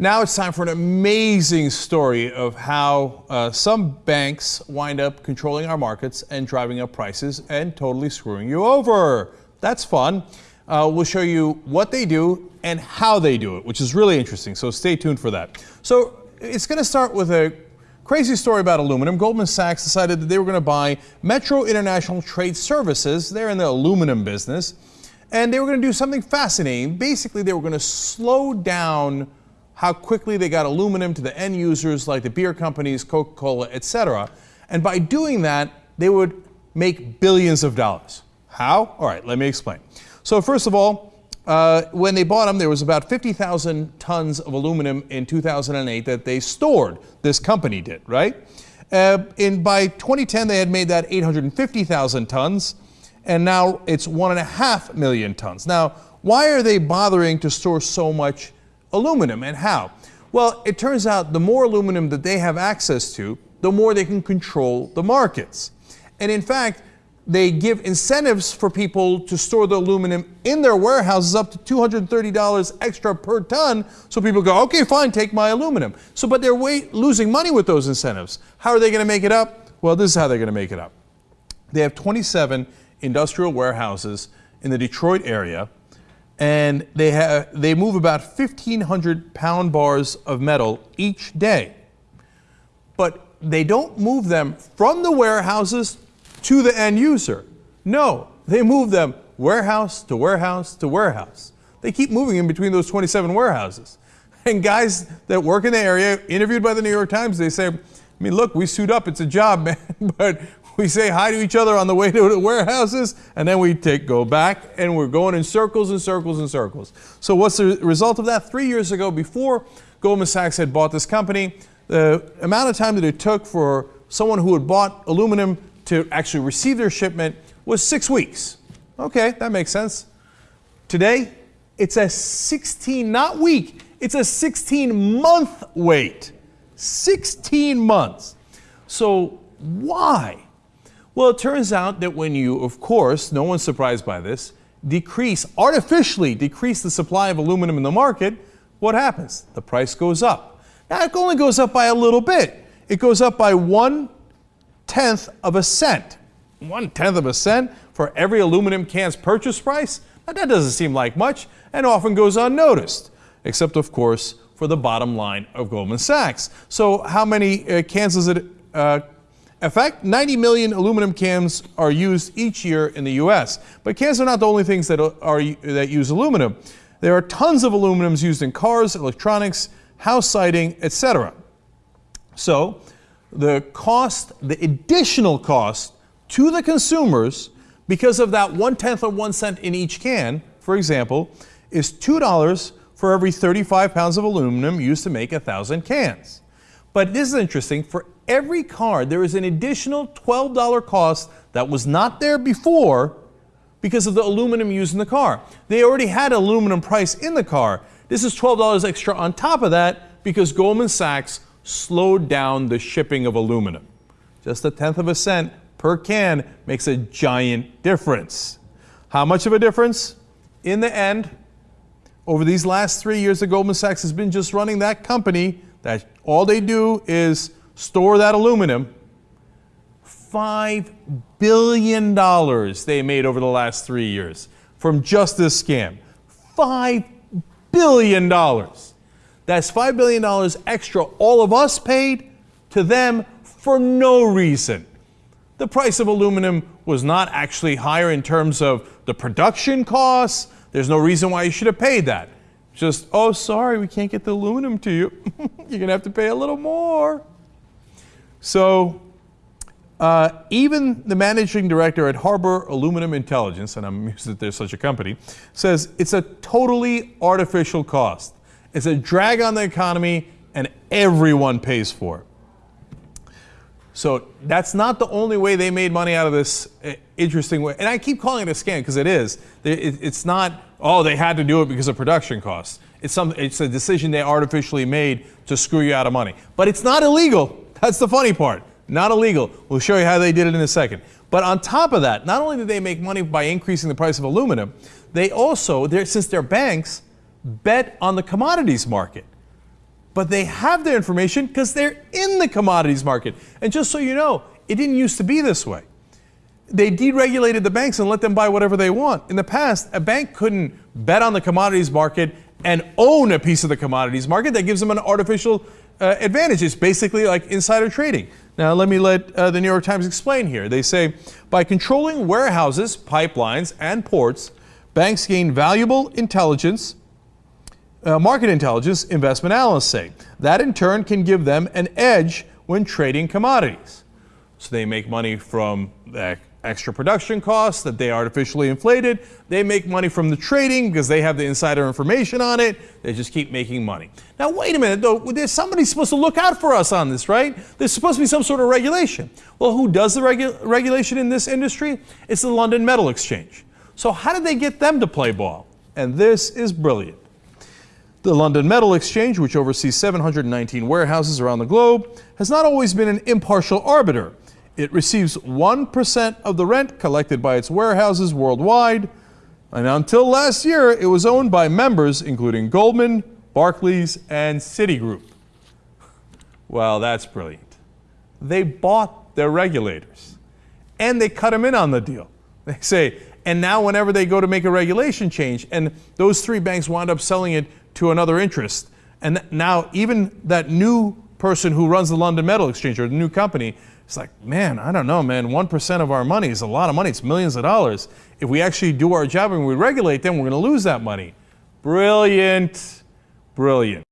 Now it's time for an amazing story of how uh, some banks wind up controlling our markets and driving up prices and totally screwing you over. That's fun. Uh, we'll show you what they do and how they do it, which is really interesting. So stay tuned for that. So it's going to start with a crazy story about aluminum. Goldman Sachs decided that they were going to buy Metro International Trade Services. They're in the aluminum business. And they were going to do something fascinating. Basically, they were going to slow down how quickly they got aluminum to the end users like the beer companies, Coca-Cola, etc. And by doing that, they would make billions of dollars. How? All right, let me explain. So first of all, uh, when they bought them, there was about 50,000 tons of aluminum in 2008 that they stored. This company did, right? Uh, in by 2010, they had made that 850,000 tons, and now it's one and a half million tons. Now, why are they bothering to store so much aluminum and how? Well, it turns out the more aluminum that they have access to, the more they can control the markets. And in fact, they give incentives for people to store the aluminum in their warehouses up to $230 extra per ton. So people go, okay, fine, take my aluminum. So, but they're way, losing money with those incentives. How are they going to make it up? Well, this is how they're going to make it up. They have 27 industrial warehouses in the Detroit area and they, have, they move about 1,500 pound bars of metal each day. But they don't move them from the warehouses to the end user. No, they move them warehouse to warehouse to warehouse. They keep moving in between those 27 warehouses. And guys that work in the area, interviewed by the New York Times, they say, I mean, look, we suit up, it's a job, man, but we say hi to each other on the way to the warehouses, and then we take go back, and we're going in circles and circles and circles. So what's the result of that? Three years ago, before Goldman Sachs had bought this company, the amount of time that it took for someone who had bought aluminum to actually receive their shipment was six weeks. Okay, that makes sense. Today, it's a 16, not week, it's a 16 month wait. 16 months. So why? Well, it turns out that when you, of course, no one's surprised by this, decrease, artificially decrease the supply of aluminum in the market, what happens? The price goes up. Now, it only goes up by a little bit. It goes up by one tenth of a cent. One tenth of a cent for every aluminum can's purchase price? Now, that doesn't seem like much and often goes unnoticed, except, of course, for the bottom line of Goldman Sachs. So, how many uh, cans does it uh, in fact, 90 million aluminum cans are used each year in the U.S. But cans are not the only things that, are, that use aluminum. There are tons of aluminums used in cars, electronics, house siding, etc. So the cost, the additional cost to the consumers because of that one-tenth of one cent in each can, for example, is $2 for every 35 pounds of aluminum used to make 1,000 cans. But this is interesting. For every car, there is an additional $12 cost that was not there before because of the aluminum used in the car. They already had aluminum price in the car. This is $12 extra on top of that because Goldman Sachs slowed down the shipping of aluminum. Just a tenth of a cent per can makes a giant difference. How much of a difference? In the end, over these last three years that Goldman Sachs has been just running that company, that all they do is store that aluminum. $5 billion they made over the last three years from just this scam. $5 billion. That's $5 billion extra all of us paid to them for no reason. The price of aluminum was not actually higher in terms of the production costs. There's no reason why you should have paid that. Just, oh, sorry, we can't get the aluminum to you. You're going to have to pay a little more. So uh, even the managing director at Harbor Aluminum Intelligence, and I'm amused that there's such a company, says it's a totally artificial cost. It's a drag on the economy and everyone pays for it. So that's not the only way they made money out of this uh, interesting way. And I keep calling it a scam because it is. It's not, oh, they had to do it because of production costs. It's, some, it's a decision they artificially made to screw you out of money. But it's not illegal. That's the funny part. Not illegal. We'll show you how they did it in a second. But on top of that, not only did they make money by increasing the price of aluminum, they also, since they're banks, bet on the commodities market. but they have their information because they're in the commodities market. And just so you know, it didn't used to be this way. They deregulated the banks and let them buy whatever they want. In the past, a bank couldn't bet on the commodities market and own a piece of the commodities market. That gives them an artificial uh, advantage. Basically like insider trading. Now, let me let uh, the New York Times explain here. They say by controlling warehouses, pipelines, and ports, banks gain valuable intelligence uh, market intelligence investment analysts say. That in turn can give them an edge when trading commodities. So they make money from the extra production costs that they artificially inflated. They make money from the trading because they have the insider information on it. They just keep making money. Now, wait a minute, though. There's somebody supposed to look out for us on this, right? There's supposed to be some sort of regulation. Well, who does the regu regulation in this industry? It's the London Metal Exchange. So, how did they get them to play ball? And this is brilliant. The London Metal Exchange, which oversees 719 warehouses around the globe, has not always been an impartial arbiter. It receives 1% of the rent collected by its warehouses worldwide, and until last year, it was owned by members including Goldman, Barclays, and Citigroup. Well, that's brilliant. They bought their regulators, and they cut them in on the deal. They say, and now whenever they go to make a regulation change, and those three banks wound up selling it to another interest. And now even that new person who runs the London Metal Exchange or the new company, it's like, man, I don't know, man, 1% of our money is a lot of money. It's millions of dollars. If we actually do our job and we regulate them, we're going to lose that money. Brilliant. Brilliant.